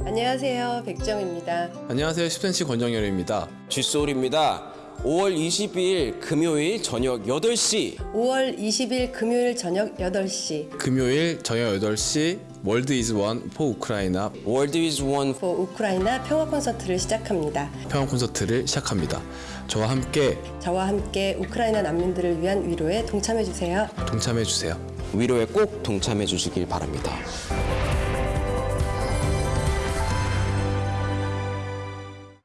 안녕하세요. 백지영입니다. 안녕하세요. 10cm 권정열입니다. 지소울입니다. 5월 22일 금요일 저녁 8시 5월 20일 금요일 저녁 8시 금요일 저녁 8시 World is one for 우크라이나 World is one for 우크라이나 평화 콘서트를 시작합니다. 평화 콘서트를 시작합니다. 저와 함께 저와 함께 우크라이나 난민들을 위한 위로에 동참해 주세요. 동참해 주세요. 위로에 꼭 동참해 주시길 바랍니다.